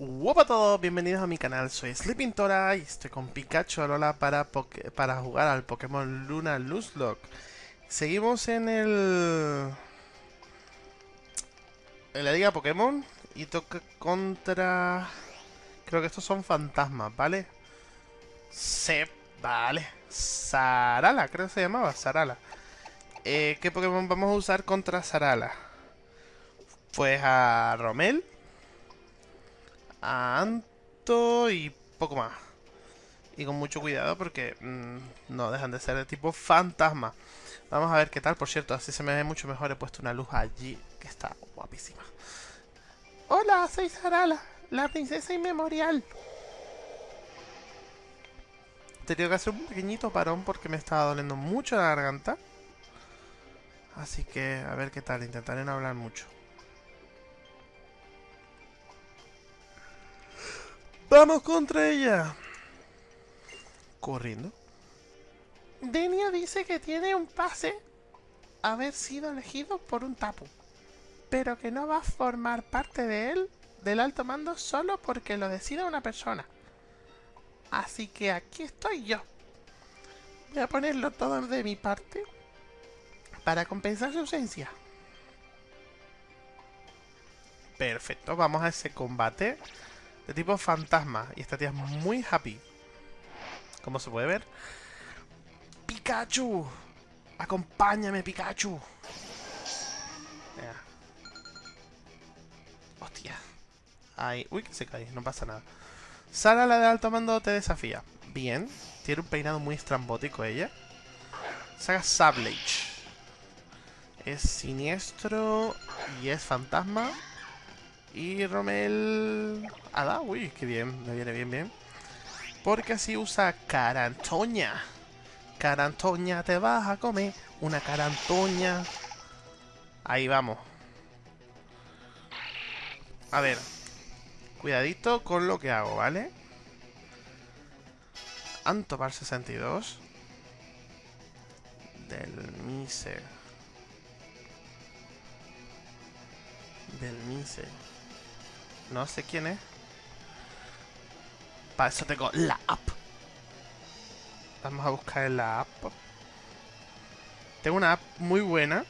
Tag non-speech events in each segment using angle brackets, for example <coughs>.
Hola a todos, bienvenidos a mi canal, soy Sleeping Tora y estoy con Pikachu Alola para, para jugar al Pokémon Luna Nuzlocke. Seguimos en el... En la liga Pokémon y toca contra... Creo que estos son fantasmas, ¿vale? Se... Vale. Sarala, creo que se llamaba, Sarala. Eh, ¿Qué Pokémon vamos a usar contra Sarala? Pues a Romel Anto y poco más. Y con mucho cuidado porque mm, no dejan de ser de tipo fantasma. Vamos a ver qué tal. Por cierto, así se me ve mucho mejor. He puesto una luz allí que está guapísima. Hola, soy Sarala, la princesa inmemorial. He tenido que hacer un pequeñito parón porque me estaba doliendo mucho la garganta. Así que a ver qué tal. Intentaré no hablar mucho. ¡Vamos contra ella! Corriendo. Denia dice que tiene un pase haber sido elegido por un tapu, pero que no va a formar parte de él, del alto mando, solo porque lo decida una persona. Así que aquí estoy yo. Voy a ponerlo todo de mi parte para compensar su ausencia. Perfecto, vamos a ese combate de tipo fantasma. Y esta tía es muy happy. Como se puede ver. ¡Pikachu! ¡Acompáñame, Pikachu! Hostia. Ay, uy, que se cae, no pasa nada. Sara, la de alto mando, te desafía. Bien. Tiene un peinado muy estrambótico ella. Saga Sablage. Es siniestro y es fantasma. Y Romel... Ada, uy, qué bien, me viene bien, bien. Porque así usa carantoña. Carantoña, te vas a comer una carantoña. Ahí vamos. A ver. Cuidadito con lo que hago, ¿vale? Antopar 62. Del Mise. Del Mise. No sé quién es. Para eso tengo la app. Vamos a buscar en la app. Tengo una app muy buena.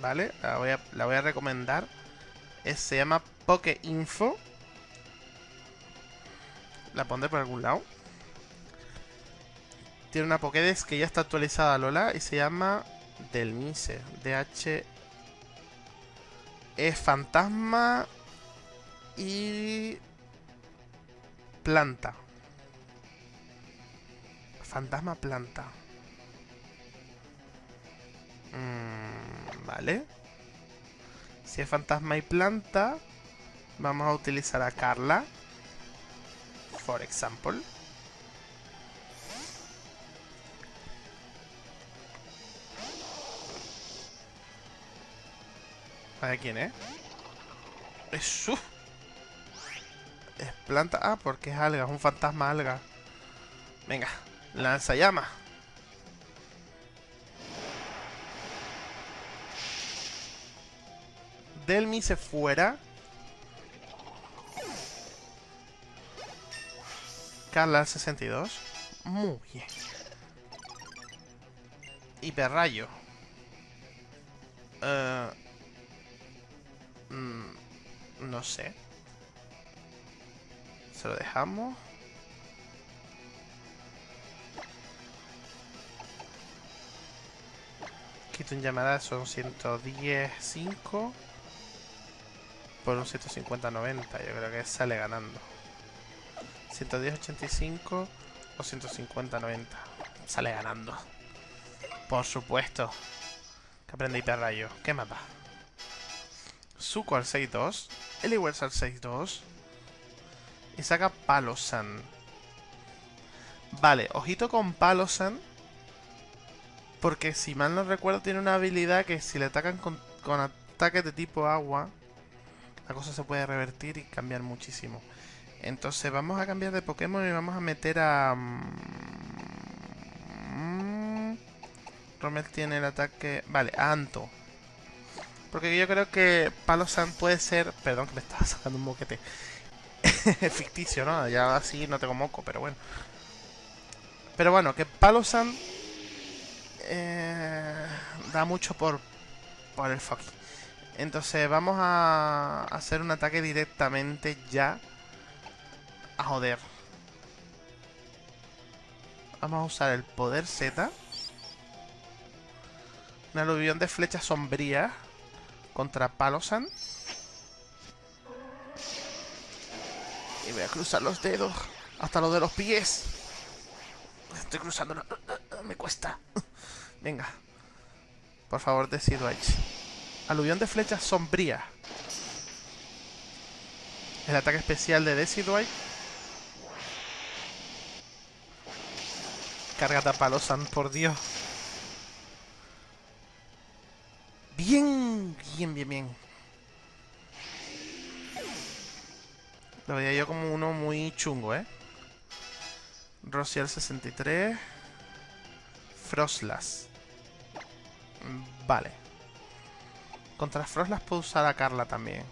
¿Vale? La voy a, la voy a recomendar. se llama Pokeinfo. La pondré por algún lado. Tiene una Pokédex que ya está actualizada, Lola. Y se llama Delmise. DH. Es fantasma y planta. Fantasma planta. Mm, vale. Si es fantasma y planta, vamos a utilizar a Carla. For example. A quién es. Es su es planta. Ah, porque es alga, es un fantasma alga. Venga, lanza llama. Delmi se fuera. Carla 62. Muy bien. Hiperrayo. Uh, no sé. Se lo dejamos. Quito en llamada son 110.5 por un 150.90. Yo creo que sale ganando. 110.85 o 150.90. Sale ganando. Por supuesto. Que aprende hiperrayo. ¿Qué mapa? Suco al 6.2. Eliwers al 6.2. Y saca Palosan. Vale, ojito con Palosan. Porque si mal no recuerdo tiene una habilidad que si le atacan con, ataques de tipo agua, la cosa se puede revertir y cambiar muchísimo. Entonces vamos a cambiar de Pokémon y vamos a meter a... Mm, Romel tiene el ataque... Vale, Anto. Porque yo creo que Palosan puede ser... Perdón que me estaba <laughs> sacando un boquete. <laughs> ficticio, ¿no? Ya así no tengo moco, pero bueno. Pero bueno, que Palosan eh, da mucho por, por el fucking. Entonces vamos a hacer un ataque directamente ya a joder. Vamos a usar el poder Z. Un aluvión de flechas sombrías contra Palosan. Voy a cruzar los dedos hasta los de los pies. Estoy cruzando. <coughs> Me cuesta. <coughs> Venga. Por favor, Decidueye. Aluvión de flechas sombría. El ataque especial de Decidueye. Carga Palosan, por Dios. Bien, bien, bien, bien. Lo veía yo como uno muy chungo, ¿eh? Rocial 63. Froslas. Vale. Contra Froslas puedo usar a Carla también.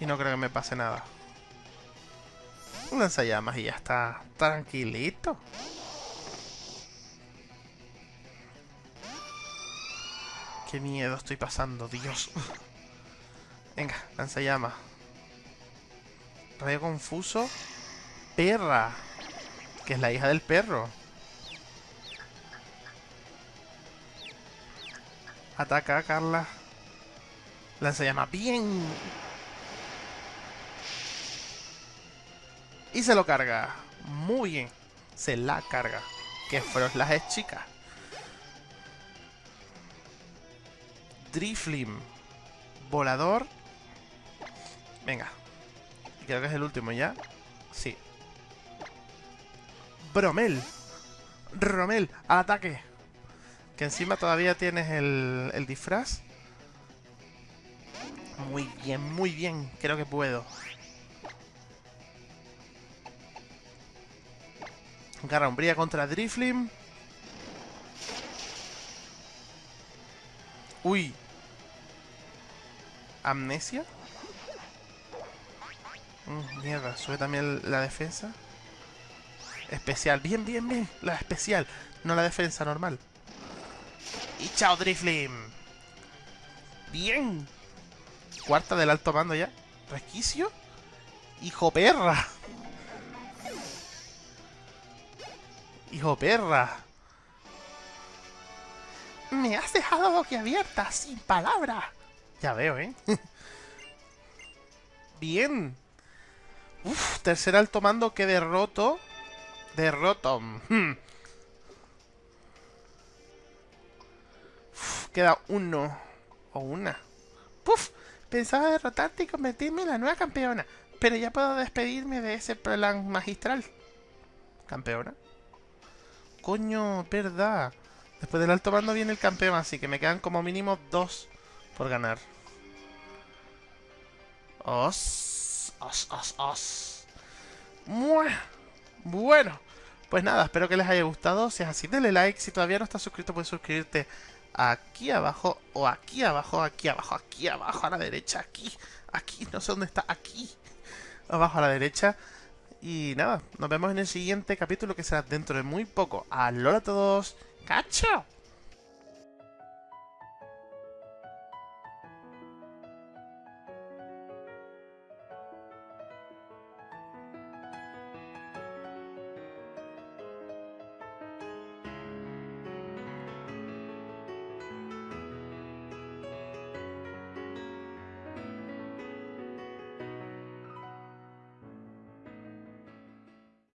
Y no creo que me pase nada. Un lanzallamas y ya está tranquilito. Qué miedo estoy pasando, Dios. <laughs> Venga, lanzallamas. Rayo confuso. Perra. Que es la hija del perro. Ataca, Carla. Lanzallamas. Bien. Y se lo carga. Muy bien. Se la carga. Que las es chica. Driflim. Volador. Venga. Creo que es el último ya. Sí. Bromel. Romel, al ataque. Que encima todavía tienes el, el disfraz. Muy bien, muy bien. Creo que puedo. Garra umbría contra Driflim. Uy. ¿Amnesia? Mm, mierda, sube también la defensa. Especial, bien, bien, bien. La especial, no la defensa normal. Y chao, Driflim. Bien. Cuarta del alto mando ya. Resquicio. Hijo perra. Hijo perra. Me has dejado boquiabierta, sin palabra. Ya veo, ¿eh? <laughs> Bien. Uf, tercer alto mando que derroto. Derroto. Hmm. queda uno. O una. Puf. Pensaba derrotarte y convertirme en la nueva campeona. Pero ya puedo despedirme de ese plan magistral. ¿Campeona? Coño, verdad. Después del alto mando viene el campeón, así que me quedan como mínimo dos por ganar. Os, os, os, os. Bueno, pues nada, espero que les haya gustado. Si es así, denle like. Si todavía no estás suscrito, puedes suscribirte aquí abajo o aquí abajo, aquí abajo, aquí abajo a la derecha, aquí, aquí, no sé dónde está, aquí, abajo a la derecha. Y nada, nos vemos en el siguiente capítulo que será dentro de muy poco. ¡Alola a todos! ¡Cacho!